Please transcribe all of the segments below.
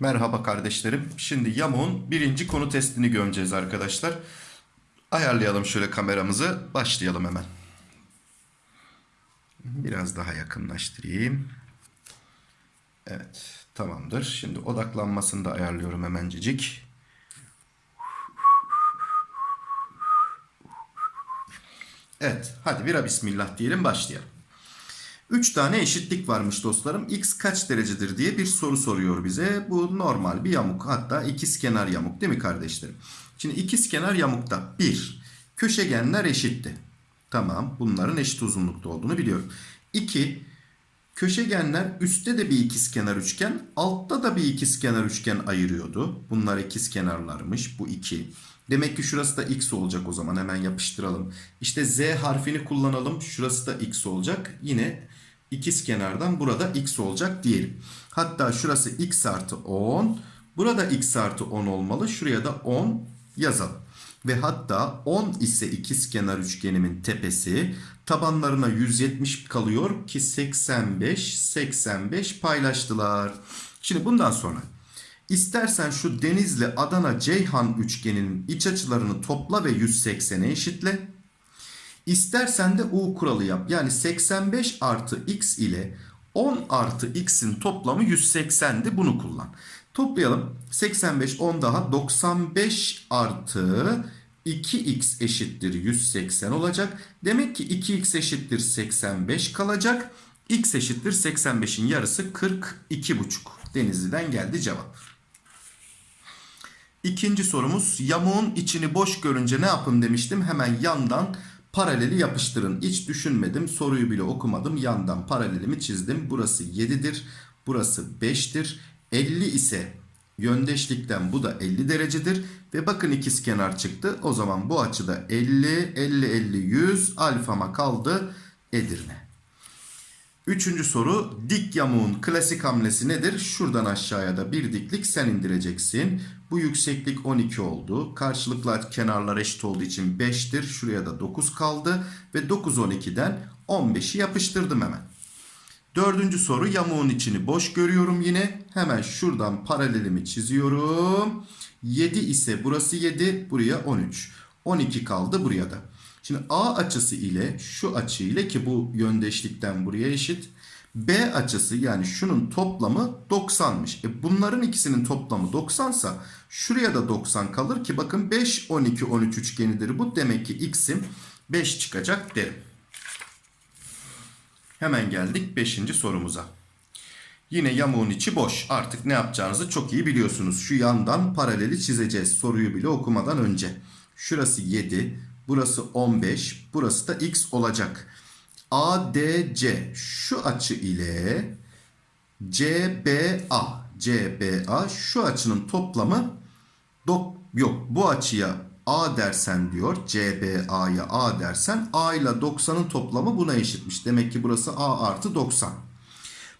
Merhaba kardeşlerim. Şimdi yamuğun birinci konu testini göreceğiz arkadaşlar. Ayarlayalım şöyle kameramızı. Başlayalım hemen. Biraz daha yakınlaştırayım. Evet tamamdır. Şimdi odaklanmasını da ayarlıyorum hemencecik. Evet hadi bira bismillah diyelim başlayalım. 3 tane eşitlik varmış dostlarım. X kaç derecedir diye bir soru soruyor bize. Bu normal bir yamuk. Hatta ikizkenar yamuk değil mi kardeşlerim? Şimdi ikizkenar yamukta 1. Köşegenler eşitti. Tamam bunların eşit uzunlukta olduğunu biliyorum. 2. Köşegenler üstte de bir ikizkenar üçgen, altta da bir ikizkenar üçgen ayırıyordu. Bunlar ikizkenarlarmış. Bu 2. Demek ki şurası da x olacak o zaman. Hemen yapıştıralım. İşte z harfini kullanalım. Şurası da x olacak. Yine ikiz kenardan burada x olacak diyelim. Hatta şurası x artı 10. Burada x artı 10 olmalı. Şuraya da 10 yazalım. Ve hatta 10 ise ikiz kenar üçgenimin tepesi tabanlarına 170 kalıyor ki 85 85 paylaştılar. Şimdi bundan sonra istersen şu Denizli Adana Ceyhan üçgeninin iç açılarını topla ve 180'e eşitle. İstersen de U kuralı yap. Yani 85 artı x ile 10 artı x'in toplamı 180'di. Bunu kullan. Toplayalım. 85 10 daha 95 artı 2x eşittir 180 olacak. Demek ki 2x eşittir 85 kalacak. x eşittir 85'in yarısı 42,5. Denizli'den geldi cevap. İkinci sorumuz yamuğun içini boş görünce ne yapın demiştim. Hemen yandan paraleli yapıştırın. Hiç düşünmedim soruyu bile okumadım. Yandan paralelimi çizdim. Burası 7'dir. Burası 5'tir. 50 ise yöndeşlikten bu da 50 derecedir. Ve bakın ikiz kenar çıktı. O zaman bu açıda 50, 50, 50, 100 alfama kaldı Edirne. Üçüncü soru dik yamuğun klasik hamlesi nedir? Şuradan aşağıya da bir diklik sen indireceksin. Bu yükseklik 12 oldu. Karşılıklı kenarlar eşit olduğu için 5'tir. Şuraya da 9 kaldı. Ve 9 12'den 15'i yapıştırdım hemen. Dördüncü soru yamuğun içini boş görüyorum yine. Hemen şuradan paralelimi çiziyorum. 7 ise burası 7 buraya 13. 12 kaldı buraya da. Şimdi A açısı ile şu açı ile ki bu yöndeşlikten buraya eşit. B açısı yani şunun toplamı 90'mış. E bunların ikisinin toplamı 90 sa şuraya da 90 kalır ki bakın 5 12 13 üçgenidir bu. Demek ki x'im 5 çıkacak derim. Hemen geldik 5. sorumuza. Yine yamuğun içi boş. Artık ne yapacağınızı çok iyi biliyorsunuz. Şu yandan paraleli çizeceğiz. Soruyu bile okumadan önce. Şurası 7, burası 15, burası da x olacak. ADC şu açı ile CBA CBA şu açının toplamı dok yok bu açıya A dersen diyor CBA'ya A dersen A ile 90'ın toplamı buna eşitmiş. Demek ki burası A artı 90.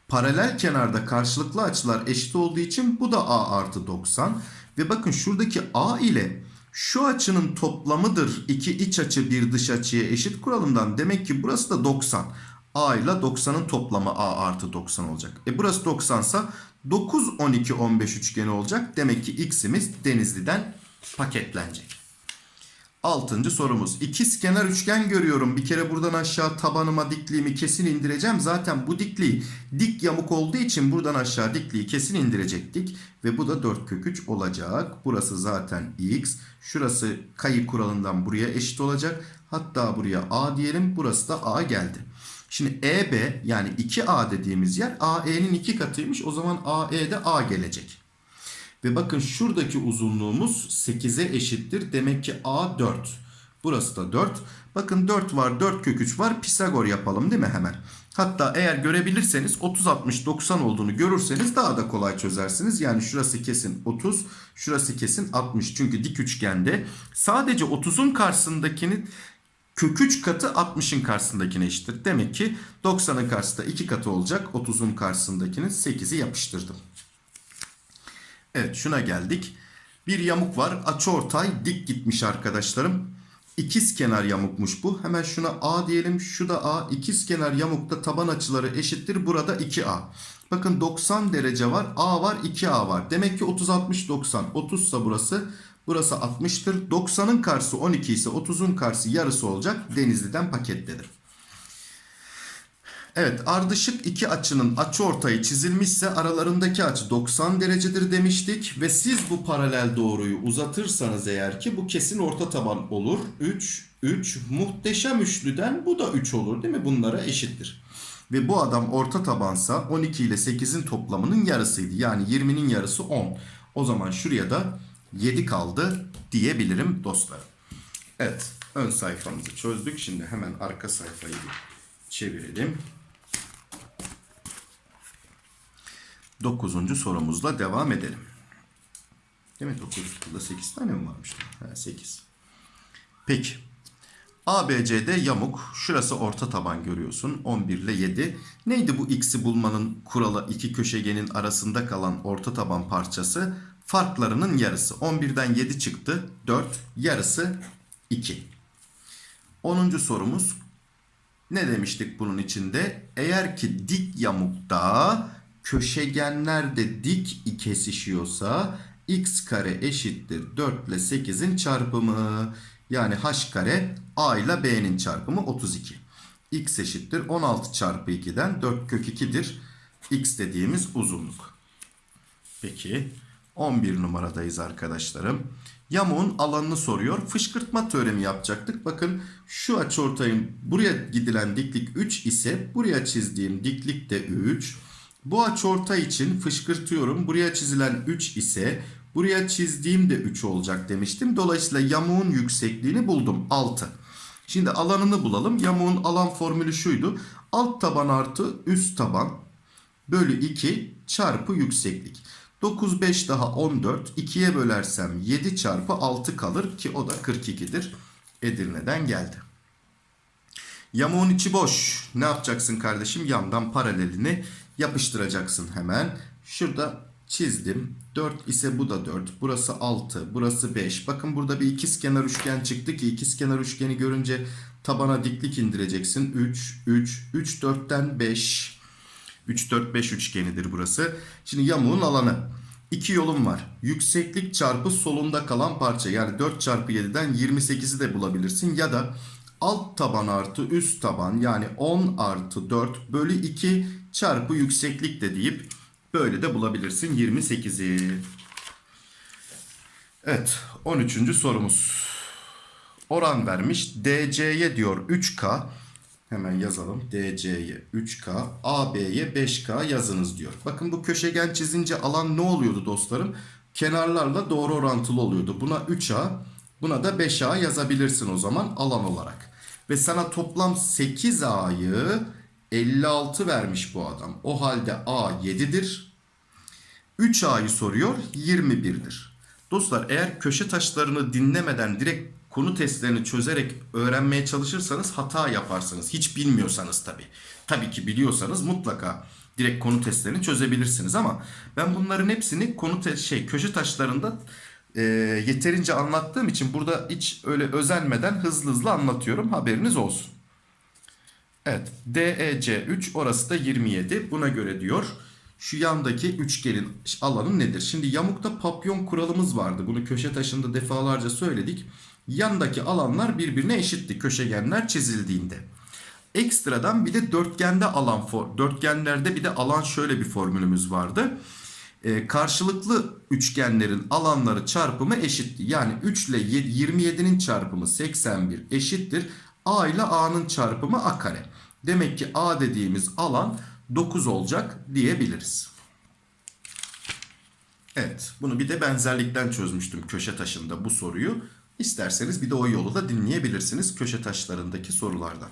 Paralel kenarda karşılıklı açılar eşit olduğu için bu da A artı 90. Ve bakın şuradaki A ile şu açının toplamıdır. İki iç açı bir dış açıya eşit kuralımdan. Demek ki burası da 90. A ile 90'ın toplamı A artı 90 olacak. E burası 90 sa 9, 12, 15 üçgeni olacak. Demek ki x'imiz Denizli'den paketlenecek. Altıncı sorumuz. İkiz kenar üçgen görüyorum. Bir kere buradan aşağı tabanıma dikliğimi kesin indireceğim. Zaten bu dikliği dik yamuk olduğu için buradan aşağı dikliği kesin indirecektik. Ve bu da 4 kök 3 olacak. Burası zaten x. Şurası kayı kuralından buraya eşit olacak. Hatta buraya a diyelim. Burası da a geldi. Şimdi EB yani 2A dediğimiz yer AE'nin 2 katıymış. O zaman AE'de A gelecek. Ve bakın şuradaki uzunluğumuz 8'e eşittir. Demek ki A 4. Burası da 4. Bakın 4 var 4 kök 3 var. Pisagor yapalım değil mi hemen? Hatta eğer görebilirseniz 30 60 90 olduğunu görürseniz daha da kolay çözersiniz. Yani şurası kesin 30, şurası kesin 60. Çünkü dik üçgende sadece 30'un karşısındakinin kök 3 katı 60'ın karşısındakine eşittir. Demek ki 90'ın karşısında 2 katı olacak. 30'un karşısındakinin 8'i yapıştırdım. Evet şuna geldik. Bir yamuk var. Açıortay dik gitmiş arkadaşlarım. İkiz kenar yamukmuş bu. Hemen şuna A diyelim. Şu da A. İkiz kenar yamukta taban açıları eşittir. Burada 2A. Bakın 90 derece var. A var 2A var. Demek ki 30 60 90. 30 ise burası. Burası 60'tır. 90'ın karşısı 12 ise 30'un karşısı yarısı olacak. Denizli'den paketledim. Evet ardışık iki açının açı ortayı çizilmişse aralarındaki açı 90 derecedir demiştik. Ve siz bu paralel doğruyu uzatırsanız eğer ki bu kesin orta taban olur. 3, 3 muhteşem üçlüden bu da 3 olur değil mi? Bunlara eşittir. Ve bu adam orta tabansa 12 ile 8'in toplamının yarısıydı. Yani 20'nin yarısı 10. O zaman şuraya da 7 kaldı diyebilirim dostlarım. Evet ön sayfamızı çözdük. Şimdi hemen arka sayfayı çevirelim. Dokuzuncu sorumuzla devam edelim. Değil mi? 9 burada 8 tane mi varmış? Ha, 8. Peki. ABCD yamuk. Şurası orta taban görüyorsun. 11 ile 7. Neydi bu x'i bulmanın kuralı? iki köşegenin arasında kalan orta taban parçası. Farklarının yarısı. 11'den 7 çıktı. 4. Yarısı 2. 10. sorumuz. Ne demiştik bunun içinde? Eğer ki dik yamukta köşegenler de dik kesişiyorsa x kare eşittir 4 ile 8'in çarpımı. Yani h kare a ile b'nin çarpımı 32. x eşittir 16 çarpı 2'den 4 kök 2'dir. x dediğimiz uzunluk. Peki 11 numaradayız arkadaşlarım. Yamuğun alanını soruyor. Fışkırtma teoremi yapacaktık. Bakın şu açıortayın buraya gidilen diklik 3 ise buraya çizdiğim diklik de 3. Bu açıortay için fışkırtıyorum. Buraya çizilen 3 ise buraya çizdiğim de 3 olacak demiştim. Dolayısıyla yamuğun yüksekliğini buldum 6. Şimdi alanını bulalım. Yamuğun alan formülü şuydu. Alt taban artı üst taban bölü 2 çarpı yükseklik. 9 5 daha 14. 2'ye bölersem 7 çarpı 6 kalır ki o da 42'dir. Edirne'den geldi. Yamuğun içi boş. Ne yapacaksın kardeşim? Yandan paralelini yapıştıracaksın hemen. Şurada çizdim. 4 ise bu da 4. Burası 6. Burası 5. Bakın burada bir ikizkenar üçgen çıktı ki ikizkenar üçgeni görünce tabana diklik indireceksin. 3, 3, 3, 4'ten 5. 3, 4, 5 üçgenidir burası. Şimdi yamuğun alanı. İki yolum var. Yükseklik çarpı solunda kalan parça. Yani 4 çarpı 7'den 28'i de bulabilirsin. Ya da alt taban artı üst taban yani 10 artı 4 bölü 2 çarpı yükseklik de deyip böyle de bulabilirsin 28'i. Evet 13. sorumuz. Oran vermiş DC'ye diyor 3K. Hemen yazalım. DC'ye 3K, AB'ye 5K yazınız diyor. Bakın bu köşegen çizince alan ne oluyordu dostlarım? Kenarlarla doğru orantılı oluyordu. Buna 3A, buna da 5A yazabilirsin o zaman alan olarak. Ve sana toplam 8A'yı 56 vermiş bu adam. O halde A 7'dir. 3A'yı soruyor 21'dir. Dostlar eğer köşe taşlarını dinlemeden direkt konu testlerini çözerek öğrenmeye çalışırsanız hata yaparsınız. Hiç bilmiyorsanız tabii. Tabii ki biliyorsanız mutlaka direkt konu testlerini çözebilirsiniz ama ben bunların hepsini konu şey köşe taşlarında e, yeterince anlattığım için burada hiç öyle özenmeden hızlı hızlı anlatıyorum. Haberiniz olsun. Evet. DEC 3 orası da 27. Buna göre diyor şu yandaki üçgenin alanı nedir? Şimdi yamukta papyon kuralımız vardı. Bunu köşe taşında defalarca söyledik. Yandaki alanlar birbirine eşitti köşegenler çizildiğinde. Ekstradan bir de dörtgende alan dörtgenlerde bir de alan şöyle bir formülümüz vardı. Ee, karşılıklı üçgenlerin alanları çarpımı eşitti. Yani 3 ile 27'nin çarpımı 81 eşittir. A ile A'nın çarpımı A kare. Demek ki A dediğimiz alan 9 olacak diyebiliriz. Evet bunu bir de benzerlikten çözmüştüm köşe taşında bu soruyu. İsterseniz bir de o yolu da dinleyebilirsiniz köşe taşlarındaki sorulardan.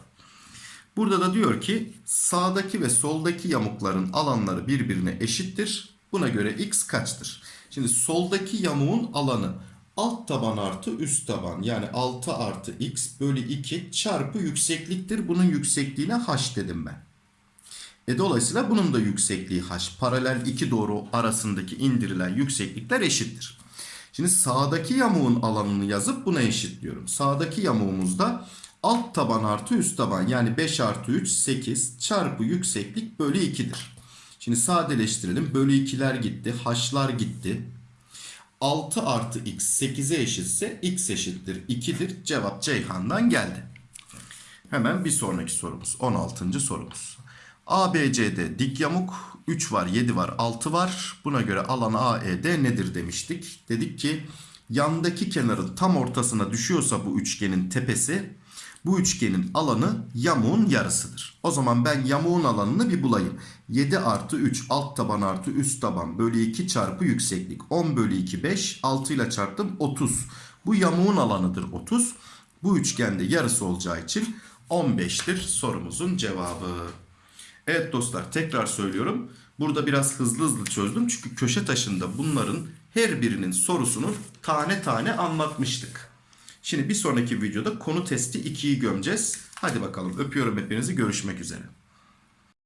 Burada da diyor ki sağdaki ve soldaki yamukların alanları birbirine eşittir. Buna göre x kaçtır? Şimdi soldaki yamuğun alanı alt taban artı üst taban yani 6 artı x bölü 2 çarpı yüksekliktir. Bunun yüksekliğine h dedim ben. E dolayısıyla bunun da yüksekliği h. Paralel iki doğru arasındaki indirilen yükseklikler eşittir. Şimdi sağdaki yamuğun alanını yazıp buna eşitliyorum. Sağdaki yamuğumuzda alt taban artı üst taban yani 5 artı 3 8 çarpı yükseklik bölü 2'dir. Şimdi sadeleştirelim. Bölü 2'ler gitti. H'lar gitti. 6 artı x 8'e eşitse x eşittir 2'dir. Cevap Ceyhan'dan geldi. Hemen bir sonraki sorumuz. 16. sorumuz. ABCD dik yamuk 3 var 7 var 6 var. Buna göre alan AED nedir demiştik. Dedik ki yandaki kenarın tam ortasına düşüyorsa bu üçgenin tepesi bu üçgenin alanı yamuğun yarısıdır. O zaman ben yamuğun alanını bir bulayım. 7 artı 3 alt taban artı üst taban bölü 2 çarpı yükseklik. 10 bölü 2 5 6 ile çarptım 30. Bu yamuğun alanıdır 30. Bu üçgende yarısı olacağı için 15'tir sorumuzun cevabı. Evet dostlar tekrar söylüyorum. Burada biraz hızlı hızlı çözdüm. Çünkü köşe taşında bunların her birinin sorusunu tane tane anlatmıştık. Şimdi bir sonraki videoda konu testi 2'yi gömeceğiz. Hadi bakalım öpüyorum hepinizi görüşmek üzere.